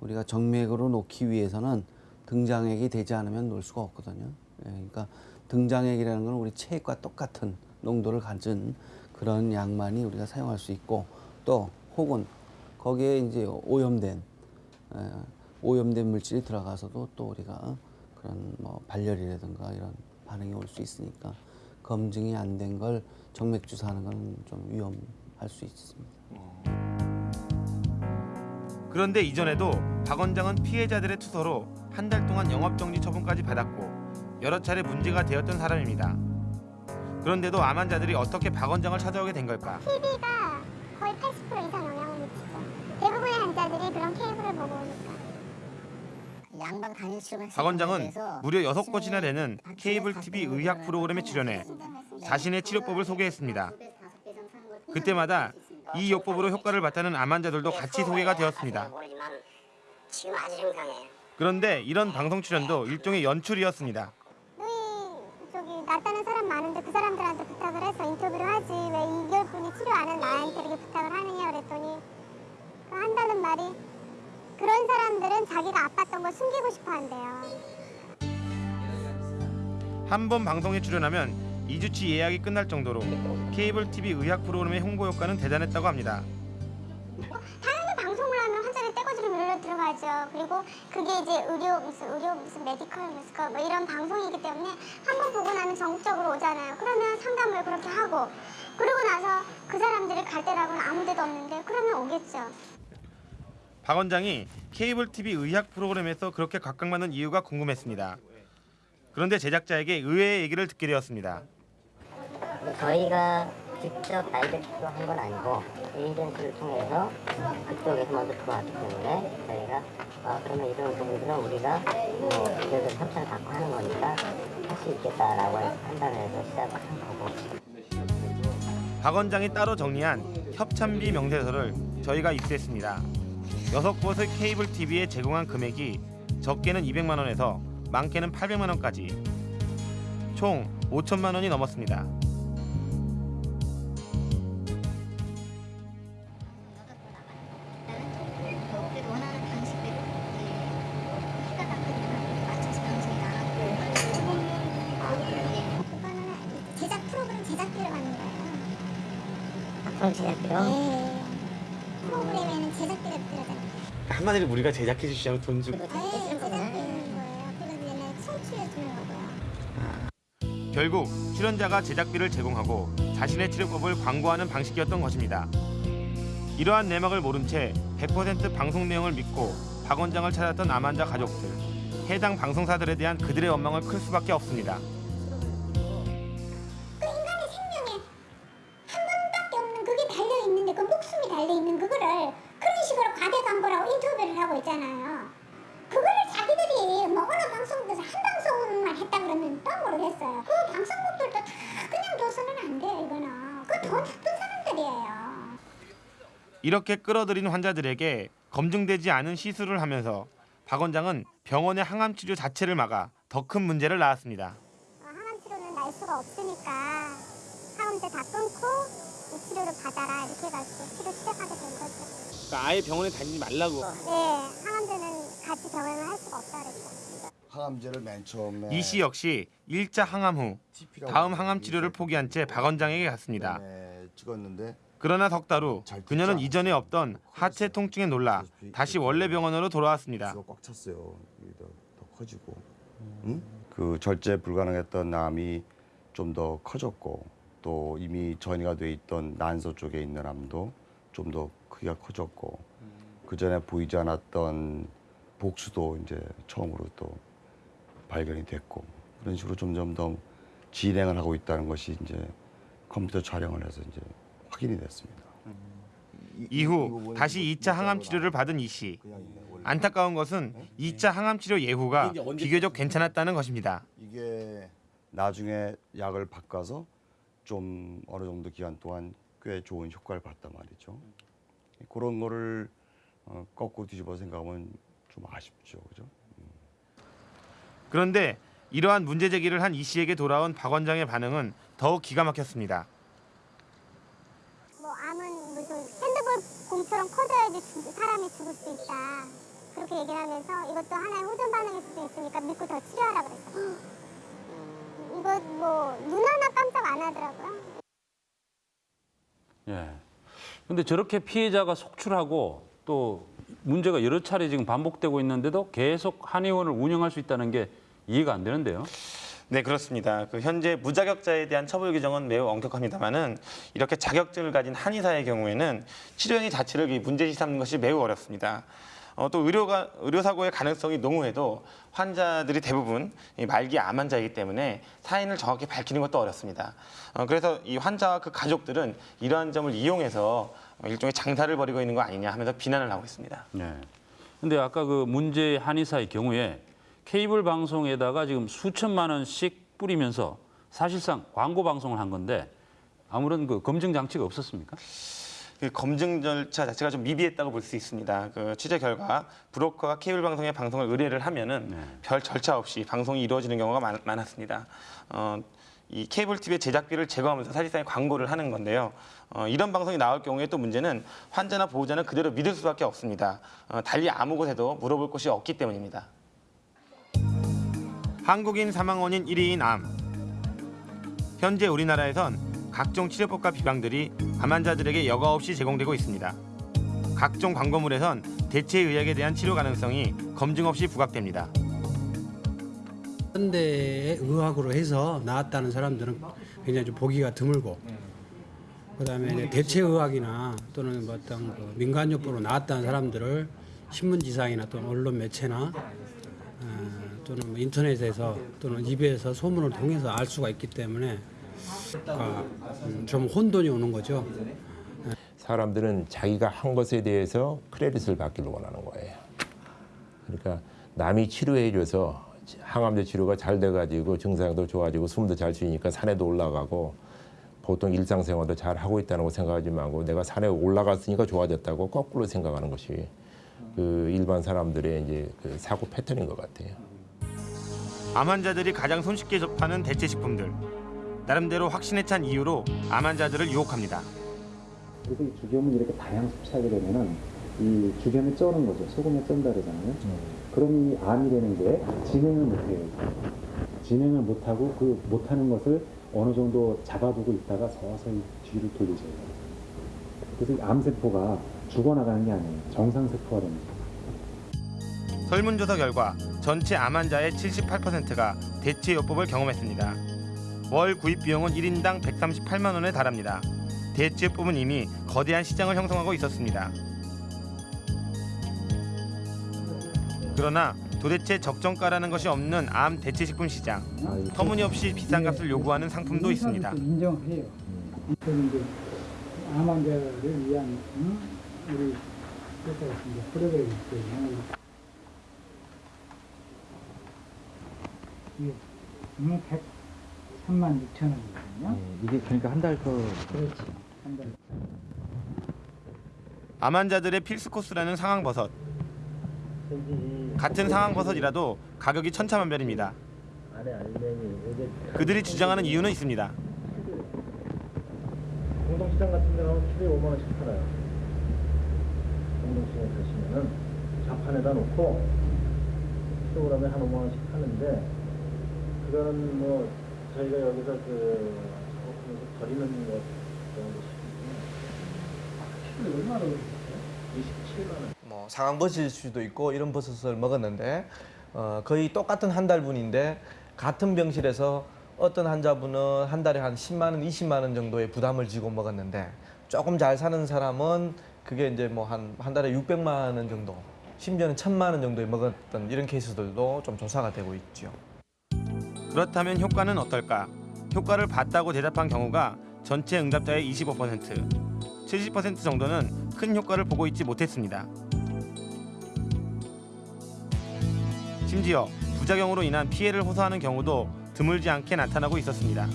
우리가 정맥으로 놓기 위해서는 등장액이 되지 않으면 놓을 수가 없거든요. 예, 그러니까 등장액이라는 건 우리 체액과 똑같은 농도를 가진 그런 약만이 우리가 사용할 수 있고 또 혹은 거기에 이제 오염된 에, 오염된 물질이 들어가서도 또 우리가 그런 뭐 발열이라든가 이런 반응이 올 수 있으니까 검증이 안 된 걸 정맥 주사하는 건 좀 위험 할 수 있습니다. 그런데 이전에도 박 원장은 피해자들의 투서로 한 달 동안 영업정지 처분까지 받았고 여러 차례 문제가 되었던 사람입니다. 그런데도 암 환자들이 어떻게 박 원장을 찾아오게 된 걸까? TV가 거의 80% 이상 영향을 미치죠. 대부분의 환자들이 그런 케이블을 보고 오니까. 양방 박 원장은 무려 여섯 곳이나 되는 케이블 TV 의학 프로그램에 출연해 자신의 치료법을 소개했습니다. 그때마다 이 요법으로 효과를 봤다는 암 환자들도 같이 소개가 되었습니다. 그런데 이런 방송 출연도 일종의 연출이었습니다. 저기 낫다는 사람 많은데 그 사람들한테 부탁을 해서 인터뷰를 하지 왜 2개월뿐이 치료 안 한 나한테 이렇게 부탁을 하느냐 그랬더니 그 한다는 말이 그런 사람들은 자기가 아팠던 걸 숨기고 싶어 한대요. 한 번 방송에 출연하면 2주치 예약이 끝날 정도로 케이블 TV 의학 프로그램의 홍보 효과는 대단했다고 합니다. 당연히 방송을 하면 환자들 떼거지로 밀려 들어가죠. 그리고 그게 이제 의료 무슨 의료 무슨 메디컬 무슨 뭐 이런 방송이기 때문에 한 번 보고 나면 전국적으로 오잖아요. 그러면 상담을 그렇게 하고 그러고 나서 그그 사람들이 갈 데라고는 아무 데도 없는데 그러면 오겠죠. 박 원장이 케이블 TV 의학 프로그램에서 그렇게 각광받는 이유가 궁금했습니다. 그런데 제작자에게 의외의 얘기를 듣게 되었습니다. 저희가 직접 다이렉트로 한 건 아니고 에이전트를 통해서 그쪽에서 먼저 들어왔기 때문에 저희가 아, 그러면 이런 부분들은 우리가 뭐 그래도 협찬을 받고 하는 거니까 할 수 있겠다라고 판단해서 시작을 한 거고 박 원장이 따로 정리한 협찬비 명세서를 저희가 입수했습니다. 여섯 곳의 케이블 TV에 제공한 금액이 적게는 200만 원에서 많게는 800만 원까지 총 5천만 원이 넘었습니다. 프로 제작비요? 네. 프로그램에는 제작비가 들어가요. 한마디로 우리가 제작해 주시면 돈 주고 네, 제작비는 거예요. 그리고 얘는 송출해 주는 거고요. 결국 출연자가 제작비를 제공하고 자신의 치료법을 광고하는 방식이었던 것입니다. 이러한 내막을 모른 채 100% 방송 내용을 믿고 박 원장을 찾았던 암환자 가족들. 해당 방송사들에 대한 그들의 원망을 클 수밖에 없습니다. 이렇게 끌어들인 환자들에게 검증되지 않은 시술을 하면서 박 원장은 병원의 항암 치료 자체를 막아 더 큰 문제를 낳았습니다. 어, 항암 치료는 날 수가 없으니까 항암제 다 끊고 이 치료를 받아라 이렇게 해가지고 치료 시작하게 된 거죠. 그러니까 아예 병원에 다니지 말라고. 네, 항암제는 같이 병행을 할 수가 없다 그랬죠. 항암제를 맨 처음에 이 씨 역시 1차 항암 후 다음 항암 치료를 포기한 채 박 원장에게 갔습니다. 네, 찍었는데 그러나 석 달 후 그녀는 이전에 없던 하체 통증에 놀라 다시 원래 병원으로 돌아왔습니다. 꽉 찼어요. 더, 더 커지고. 응? 그 절제 불가능했던 암이 좀 더 커졌고 또 이미 전이가 돼 있던 난소 쪽에 있는 암도 좀 더 크기가 커졌고 그 전에 보이지 않았던 복수도 이제 처음으로 또 발견이 됐고 그런 식으로 점점 더 진행을 하고 있다는 것이 이제 컴퓨터 촬영을 해서 이제 확인이 됐습니다. 이후 다시 2차 항암 치료를 받은 이 씨. 안타까운 것은 2차 항암 치료 예후가 비교적 괜찮았다는 것입니다. 이게 나중에 약을 바꿔서 좀 어느 정도 기간 동안 꽤 좋은 효과를 봤단 말이죠. 그런 거를 어, 거꾸로 뒤집어 생각하면 좀 아쉽죠, 그죠? 그런데 이러한 문제 제기를 한 이 씨에게 돌아온 박 원장의 반응은 더욱 기가 막혔습니다. 뭐 암은 무슨 핸드볼 공처럼 커져야지 죽- 사람이 죽을 수 있다. 그렇게 얘기를 하면서 이것도 하나의 호전 반응일 수도 있으니까 믿고 더 치료하라 그랬어. 이거 뭐 눈 하나 깜짝 안 하더라고요. 예. 근데 저렇게 피해자가 속출하고 또 문제가 여러 차례 지금 반복되고 있는데도 계속 한의원을 운영할 수 있다는 게 이해가 안 되는데요. 네 그렇습니다. 그 현재 무자격자에 대한 처벌 규정은 매우 엄격합니다만은 이렇게 자격증을 가진 한의사의 경우에는 치료행위 자체를 이 문제시 삼는 것이 매우 어렵습니다. 어, 또 의료가 의료 사고의 가능성이 농후해도 환자들이 대부분 이 말기 암 환자이기 때문에 사인을 정확히 밝히는 것도 어렵습니다. 어, 그래서 이 환자와 그 가족들은 이러한 점을 이용해서 일종의 장사를 벌이고 있는 거 아니냐 하면서 비난을 하고 있습니다. 네. 근데 아까 그 문제 한의사의 경우에 케이블 방송에다가 지금 수천만 원씩 뿌리면서 사실상 광고 방송을 한 건데 아무런 그 검증 장치가 없었습니까? 그 검증 절차 자체가 좀 미비했다고 볼 수 있습니다. 그 취재 결과 브로커가 케이블 방송에 방송을 의뢰를 하면은 별 절차 없이 방송이 이루어지는 경우가 많, 많았습니다. 어, 이 케이블 TV의 제작비를 제거하면서 사실상 광고를 하는 건데요. 어, 이런 방송이 나올 경우에 또 문제는 환자나 보호자는 그대로 믿을 수밖에 없습니다. 어, 달리 아무 곳에도 물어볼 곳이 없기 때문입니다. 한국인 사망 원인 1위인 암. 현재 우리나라에선 각종 치료법과 비방들이 암 환자들에게 여과 없이 제공되고 있습니다. 각종 광고물에선 대체 의학에 대한 치료 가능성이 검증 없이 부각됩니다. 현대의 의학으로 해서 나았다는 사람들은 굉장히 좀 보기가 드물고 그다음에 이제 대체 의학이나 또는 뭐 어떤 그 민간요법으로 나왔다는 사람들을 신문지상이나 또는 언론 매체나 어, 또는 뭐 인터넷에서 또는 입에서 소문을 통해서 알 수가 있기 때문에 아, 음, 좀 혼돈이 오는 거죠. 사람들은 자기가 한 것에 대해서 크레딧을 받기를 원하는 거예요. 그러니까 남이 치료해줘서 항암제 치료가 잘 돼가지고 증상도 좋아지고 숨도 잘 쉬니까 산에도 올라가고 보통 일상생활도 잘 하고 있다는 거 생각하지 말고 내가 산에 올라갔으니까 좋아졌다고 거꾸로 생각하는 것이 그 일반 사람들의 이제 그 사고 패턴인 것 같아요. 암 환자들이 가장 손쉽게 접하는 대체 식품들. 나름대로 확신에 찬 이유로 암 환자들을 유혹합니다. 그래서 이 주겸을 이렇게 다량 섭취하게 되면은 이 주겸에 쩌는 거죠. 소금에 쩐다 그러잖아요. 그럼 이 암이 되는 게 진행을 못해요. 진행을 못하고 그 못하는 것을 어느 정도 잡아두고 있다가 서서히 뒤로 돌리죠. 그래서 이 암세포가 죽어나가는 게 아니에요. 정상세포가 됩니다. 설문조사 결과 전체 암 환자의 78%가 대체요법을 경험했습니다. 월 구입 비용은 1인당 138만 원에 달합니다. 대체요법은 이미 거대한 시장을 형성하고 있었습니다. 그러나 도대체 적정가라는 것이 없는 암 대체식품 시장. 터무니없이 비싼 값을 요구하는 상품도 있습니다. 인정해요. 이건 이제 암 환자를 위한 응? 우리 프로그램이 있거든요. 이게 음, 103만 6천 원이거든요. 이게 그러니까 한 달 거. 그렇지. 한 달. 암 환자들의 필수 코스라는 상황버섯. 같은 상황버섯이라도 가격이 천차만별입니다. 그들이 주장하는 이유는 있습니다. 공동시장 같은 데 가면 키로에 5만 원씩 팔아요. 공동시장에 가시면은 자판에다 놓고 킬로그램에 한 5만 원씩 파는데 그거는 뭐 저희가 여기서 그 작업하면서 버리는 것 정도 키로에 얼마나 그러세요? 27만 원. 뭐 상황버섯일 수도 있고 이런 버섯을 먹었는데 어, 거의 똑같은 한 달분인데 같은 병실에서 어떤 환자분은 한 달에 한 10만 원, 20만 원 정도의 부담을 지고 먹었는데 조금 잘 사는 사람은 그게 이제 뭐 한 한 달에 600만 원 정도, 심지어는 1000만 원 정도에 먹었던 이런 케이스들도 좀 조사가 되고 있죠. 그렇다면 효과는 어떨까? 효과를 봤다고 대답한 경우가 전체 응답자의 25%, 70% 정도는 큰 효과를 보고 있지 못했습니다. 심지어 부작용으로 인한 피해를 호소하는 경우도 드물지 않게 나타나고 있었습니다.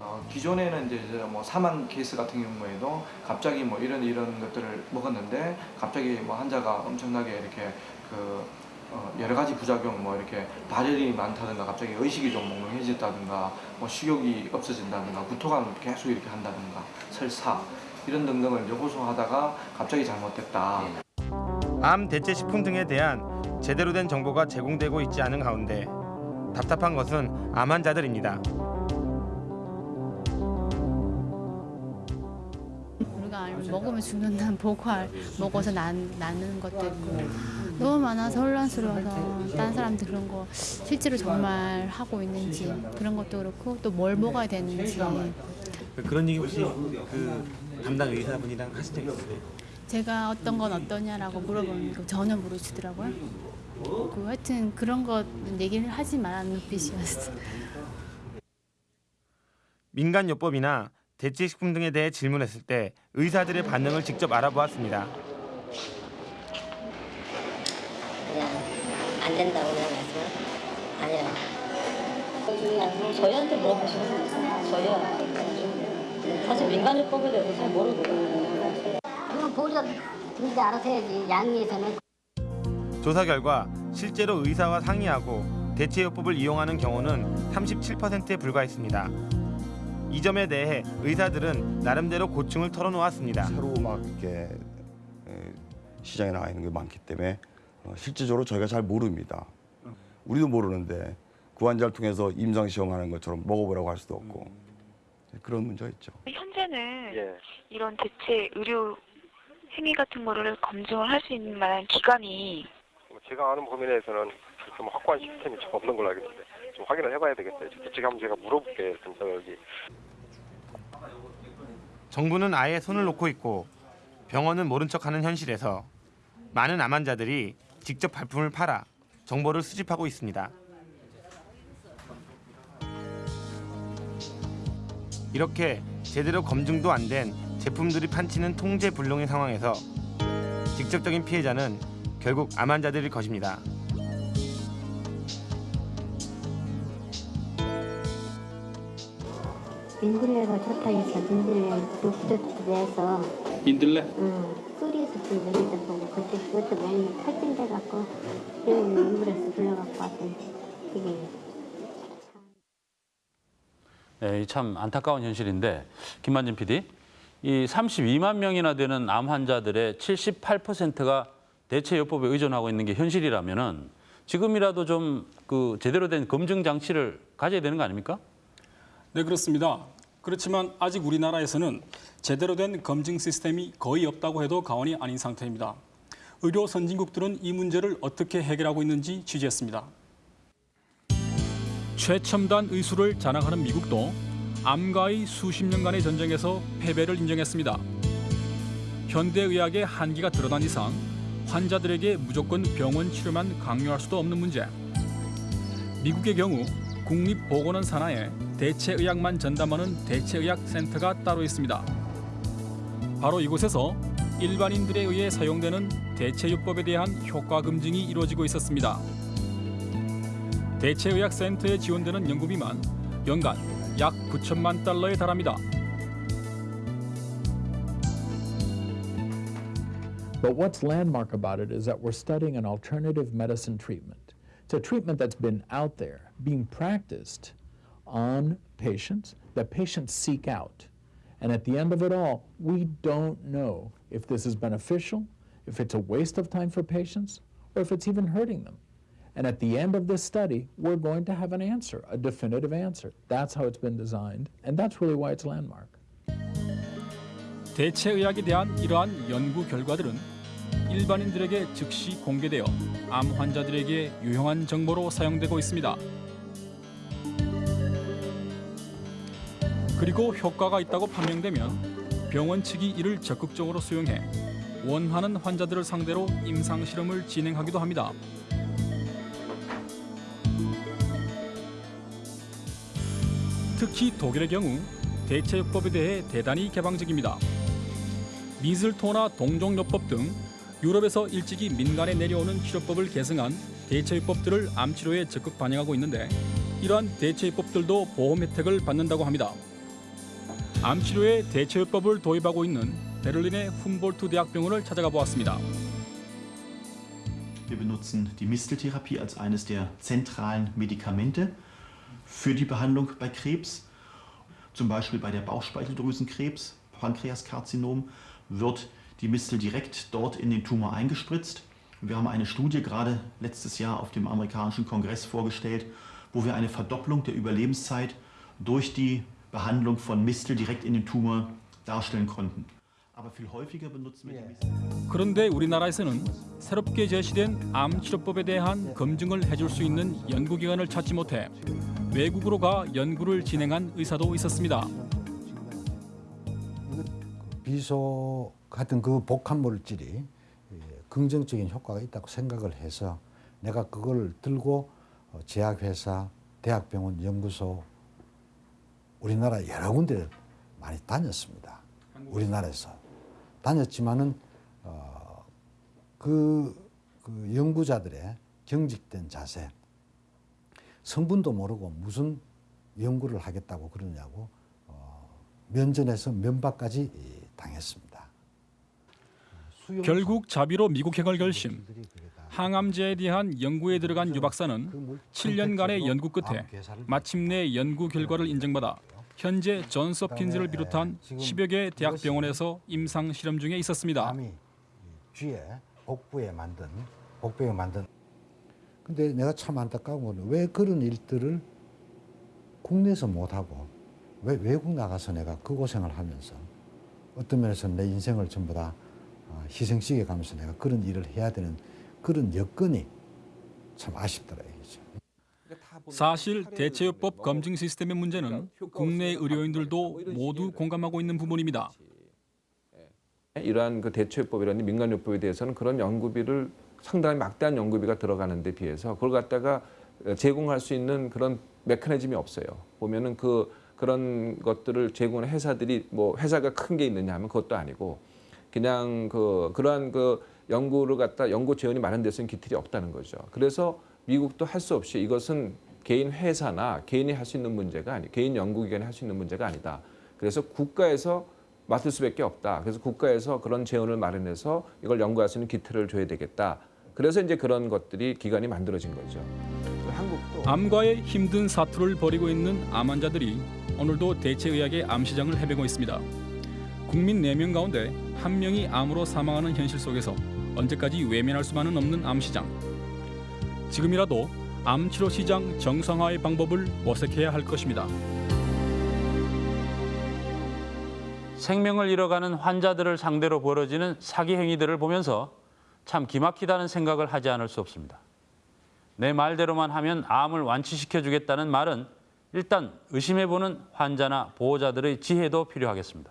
어, 기존에는 이제 뭐 사망 케이스 같은 경우에도 갑자기 뭐 이런 이런 것들을 먹었는데 갑자기 뭐 환자가 엄청나게 이렇게 그 어, 여러 가지 부작용 뭐 이렇게 발열이 많다든가 갑자기 의식이 좀 몽롱해졌다든가 뭐 식욕이 없어진다든가 구토가 계속 이렇게 한다든가 설사 이런 등등을 이제 호소하다가 갑자기 잘못됐다. 암 대체 식품 등에 대한 제대로 된 정보가 제공되고 있지 않은 가운데 답답한 것은 암 환자들입니다. 우리가 알- 먹으면 죽는다는 보고알 먹어서 난, 나는 것도 있고 너무 많아서 혼란스러워서 다른 사람들 그런 거 실제로 정말 하고 있는지 그런 것도 그렇고 또 뭘 먹어야 되는지 그런 얘기 혹시 그 담당 의사분이랑 하신 적 있으세요? 제가 어떤 건 어떠냐라고 물어보면 전혀 모르시더라고요. 그 하여튼 그런 거 얘기를 하지 말라는 눈빛이었어. 민간요법이나 대체식품 등에 대해 질문했을 때 의사들의 반응을 직접 알아보았습니다. 그냥 안 된다고 그냥 말씀을 아니라고. 저희한테 물어보시면. 저희야 사실 민간요법에 대해서 잘 모르거든요. 그건 보호자 등지 알아서 해야지 양리에서는 조사 결과 실제로 의사와 상의하고 대체요법을 이용하는 경우는 37%에 불과했습니다. 이 점에 대해 의사들은 나름대로 고충을 털어놓았습니다. 새로 막 이렇게 에, 시장에 나와 있는 게 많기 때문에 어, 실질적으로 저희가 잘 모릅니다. 우리도 모르는데 그 환자를 통해서 임상 시험하는 것처럼 먹어보라고 할 수도 없고 그런 문제가 있죠. 현재는 이런 대체 의료 행위 같은 거를 검증을 할 수 있는 만한 기관이 제가 아는 범위 내에서는 좀 확고한 시스템이 좀 없는 걸로 알고 있는데 좀 확인을 해봐야 되겠어요. 저쪽에 한번 제가 물어볼게요. 근처 여기. 정부는 아예 손을 놓고 있고 병원은 모른 척하는 현실에서 많은 암 환자들이 직접 발품을 팔아 정보를 수집하고 있습니다. 이렇게 제대로 검증도 안 된 제품들이 판치는 통제불능의 상황에서 직접적인 피해자는 결국 암 환자들일 것입니다. 인들레가 좋다 해서 인들레 독도 내서 인들레? 응 소리에서 좀 여기다 보고 그때 그것도 많이 탈진돼 갖고 병원 인물에서 불러갖고 왔더니 이게 네, 참 안타까운 현실인데 김만진 PD, 이 32만 명이나 되는 암 환자들의 78%가 대체 요법에 의존하고 있는 게 현실이라면은 지금이라도 좀 그 제대로 된 검증 장치를 가져야 되는 거 아닙니까? 네, 그렇습니다. 그렇지만 아직 우리나라에서는 제대로 된 검증 시스템이 거의 없다고 해도 과언이 아닌 상태입니다. 의료 선진국들은 이 문제를 어떻게 해결하고 있는지 취재했습니다. 최첨단 의술을 자랑하는 미국도 암과의 수십 년간의 전쟁에서 패배를 인정했습니다. 현대의학의 한계가 드러난 이상 환자들에게 무조건 병원 치료만 강요할 수도 없는 문제. 미국의 경우 국립보건원 산하에 대체의학만 전담하는 대체의학센터가 따로 있습니다. 바로 이곳에서 일반인들에 의해 사용되는 대체요법에 대한 효과 검증이 이루어지고 있었습니다. 대체의학센터에 지원되는 연구비만 연간 약 9천만 달러에 달합니다. But what's landmark about it is that we're studying an alternative medicine treatment. It's a treatment that's been out there, being practiced on patients, that patients seek out. And at the end of it all, we don't know if this is beneficial, if it's a waste of time for patients, or if it's even hurting them. And at the end of this study, we're going to have an answer, a definitive answer. That's how it's been designed, and that's really why it's landmark. 대체의학에 대한 이러한 연구 결과들은 일반인들에게 즉시 공개되어 암 환자들에게 유용한 정보로 사용되고 있습니다. 그리고 효과가 있다고 판명되면 병원 측이 이를 적극적으로 수용해 원하는 환자들을 상대로 임상 실험을 진행하기도 합니다. 특히 독일의 경우 대체요법에 대해 대단히 개방적입니다. 미슬토나 동종요법 등 유럽에서 일찍이 민간에 내려오는 치료법을 계승한 대체요법들을 암치료에 적극 반영하고 있는데 이러한 대체요법들도 보험 혜택을 받는다고 합니다. 암치료에 대체요법을 도입하고 있는 베를린의 훔볼트 대학병원을 찾아가 보았습니다. Wir benutzen die Misteltherapie als eines der zentralen Medikamente für die Behandlung bei Krebs. Zum Beispiel bei der Bauchspeicheldrüsenkrebs, Pankreaskarzinom, wird die Mistel direkt dort in den Tumor eingespritzt. Wir haben eine Studie gerade letztes Jahr auf dem amerikanischen Kongress vorgestellt, wo wir eine Verdopplung der Überlebenszeit durch die Behandlung von Mistel direkt in den Tumor darstellen konnten. Aber viel häufiger benutzen wir die Mistel. 그런데 우리나라에서는 새롭게 제시된 암 치료법에 대한 검증을 해줄 수 있는 연구기관을 찾지 못해 외국으로 가 연구를 진행한 의사도 있었습니다. 비소 같은 그 복합 물질이 예, 긍정적인 효과가 있다고 생각을 해서 내가 그걸 들고 어, 제약회사, 대학병원, 연구소 우리나라 여러 군데 많이 다녔습니다. 우리나라에서 다녔지만은 어, 그, 그 연구자들의 경직된 자세, 성분도 모르고 무슨 연구를 하겠다고 그러냐고 어, 면전에서 면박까지 당했습니다. 결국 자비로 미국행을 결심. 항암제에 대한 연구에 들어간 유 박사는 7년간의 연구 끝에 마침내 연구 결과를 인정받아 현재 존스홉킨즈를 비롯한 10여 개 대학병원에서 임상 실험 중에 있었습니다. 쥐에 복부에 만든 복부에 만든 근데 내가 참 안타까운 거는 왜 그런 일들을 국내에서 못 하고 왜 외국 나가서 내가 그 고생을 하면서 어떤 면에서 내 인생을 전부 다 어, 희생시켜 가면서 내가 그런 일을 해야 되는 그런 여건이 참 아쉽더라고요. 사실 대체요법 검증 시스템의 문제는 국내 의료인들도 모두 공감하고 있는 부분입니다. 이러한 그 대체요법이라는 민간요법에 대해서는 그런 연구비를 상당히 막대한 연구비가 들어가는 데 비해서 그걸 갖다가 제공할 수 있는 그런 메커니즘이 없어요. 보면은 그 그런 것들을 제공하는 회사들이 뭐 회사가 큰 게 있느냐 하면 그것도 아니고 그냥 그 그러한 그 연구를 갖다 연구 재원이 많은 데서는 기틀이 없다는 거죠. 그래서 미국도 할 수 없이 이것은 개인 회사나 개인이 할 수 있는 문제가 아니 개인 연구기관이 할 수 있는 문제가 아니다. 그래서 국가에서 맡을 수밖에 없다. 그래서 국가에서 그런 재원을 마련해서 이걸 연구할 수 있는 기틀을 줘야 되겠다. 그래서 이제 그런 것들이 기관이 만들어진 거죠. 한국도 암과의 힘든 사투를 벌이고 있는 암 환자들이 오늘도 대체의학의 암 시장을 헤매고 있습니다. 국민 4명 가운데 한 명이 암으로 사망하는 현실 속에서 언제까지 외면할 수만은 없는 암 시장. 지금이라도 암 치료 시장 정상화의 방법을 모색해야 할 것입니다. 생명을 잃어가는 환자들을 상대로 벌어지는 사기 행위들을 보면서 참 기막히다는 생각을 하지 않을 수 없습니다. 내 말대로만 하면 암을 완치시켜 주겠다는 말은 일단 의심해보는 환자나 보호자들의 지혜도 필요하겠습니다.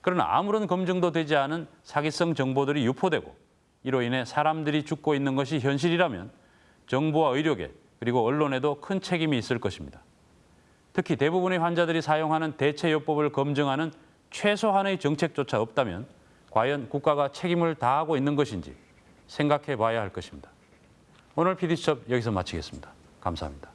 그러나 아무런 검증도 되지 않은 사기성 정보들이 유포되고 이로 인해 사람들이 죽고 있는 것이 현실이라면 정부와 의료계 그리고 언론에도 큰 책임이 있을 것입니다. 특히 대부분의 환자들이 사용하는 대체요법을 검증하는 최소한의 정책조차 없다면 과연 국가가 책임을 다하고 있는 것인지 생각해 봐야 할 것입니다. 오늘 PD수첩 여기서 마치겠습니다. 감사합니다.